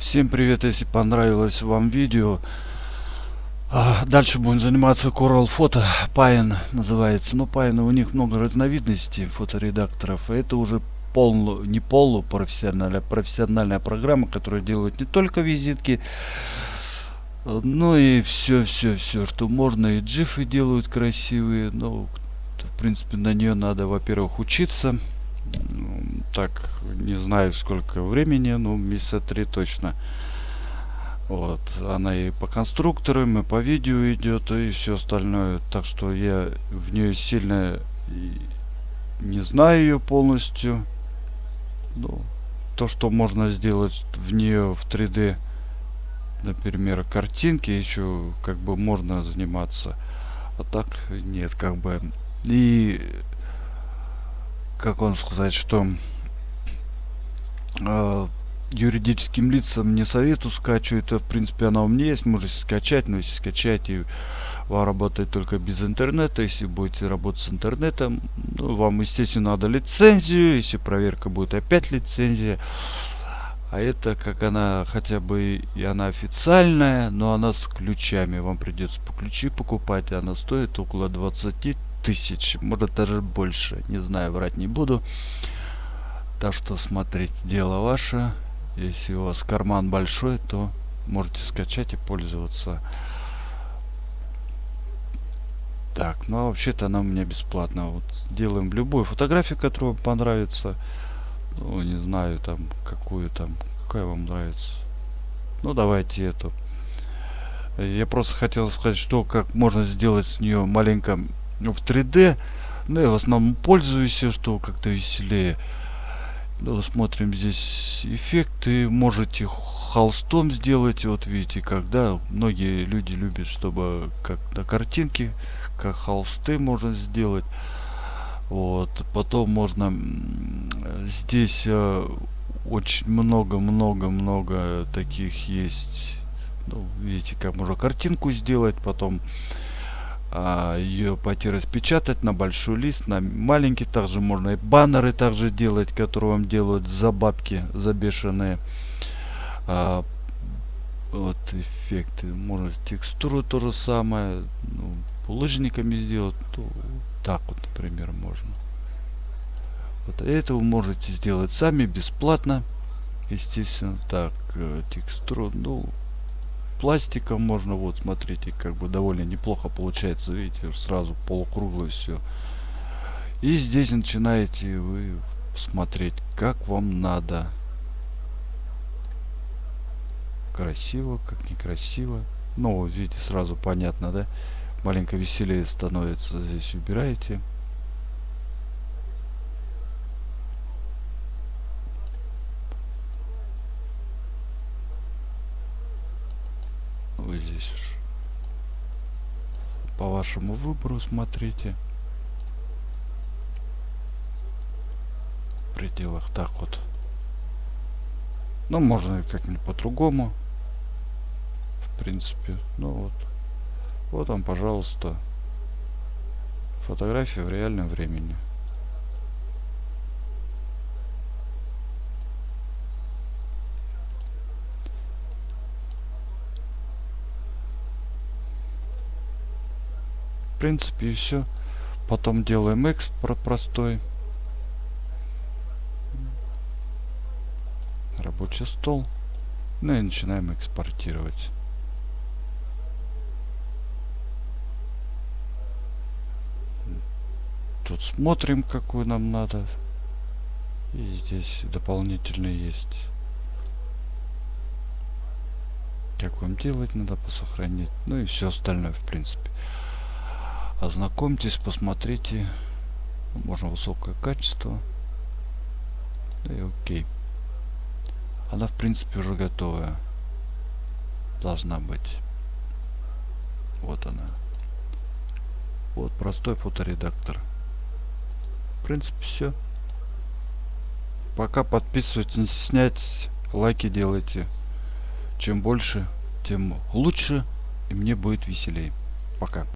Всем привет, если понравилось вам видео. А, дальше будем заниматься Coral Photo. Pine называется. Но Pine у них много разновидностей фоторедакторов. Это уже полу, не полупрофессиональная, а профессиональная программа, которая делает не только визитки, но и все, все, все, что можно. И джифы делают красивые. Но, в принципе, на нее надо, во-первых, учиться так не знаю сколько времени но месяца три точно. Вот. Она и по конструкторам и по видео идет и все остальное. Так что я в нее сильно не знаю ее полностью. Ну, то что можно сделать в нее в 3d например картинки еще как бы можно заниматься. А так нет как бы. И как он сказать, что э, юридическим лицам не советую скачивать, это в принципе она у меня есть, можете скачать, но если скачать и вам работает только без интернета, если будете работать с интернетом, ну, вам естественно надо лицензию, если проверка будет опять лицензия. А это как она хотя бы и она официальная, но она с ключами. Вам придется по ключи покупать, и она стоит около 20 тысяч, может даже больше, не знаю, врать не буду. Так что смотреть дело ваше. Если у вас карман большой, то можете скачать и пользоваться. Так, ну а вообще-то она у меня бесплатно. Вот делаем любую фотографию, которая вам понравится. Ну, не знаю, там, какую там, какая вам нравится. Ну, давайте эту. Я просто хотел сказать, что как можно сделать с нее маленько в 3D. Ну, я в основном пользуюсь, что как-то веселее. Ну, смотрим здесь эффекты. Можете холстом сделать. Вот видите, когда многие люди любят, чтобы как на картинке, как холсты можно сделать. Вот. Потом можно здесь э, очень много-много-много таких есть. Ну, видите, как можно картинку сделать. Потом ее пойти распечатать на большой лист, на маленький. Также можно и баннеры также делать, которые вам делают за бабки, за бешеные. А, вот эффекты. Можно текстуру то же самое. Ну, лыжниками сделать. То, так вот, например, можно. Вот это вы можете сделать сами бесплатно. Естественно, так, э, текстуру, ну, пластиком можно вот смотрите как бы довольно неплохо получается видите сразу полукруглое все и здесь начинаете вы смотреть как вам надо. Красиво как некрасиво. Ну видите сразу понятно да? Маленько веселее становится здесь убираете вы здесь уж по вашему выбору смотрите. В пределах так вот. Ну можно как-нибудь по-другому. В принципе ну вот. Вот вам пожалуйста фотография в реальном времени принципе и все потом делаем экспорт простой. Рабочий стол. Ну и начинаем экспортировать. Тут смотрим какую нам надо. И здесь дополнительно есть. Как вам делать надо посохранить. Ну и все остальное в принципе ознакомьтесь посмотрите. Можно высокое качество. И окей. Она в принципе уже готовая. Должна быть. Вот она. Вот простой фоторедактор. В принципе все пока подписывайтесь не стесняйтесь. Лайки делайте. Чем больше тем лучше. И мне будет веселее пока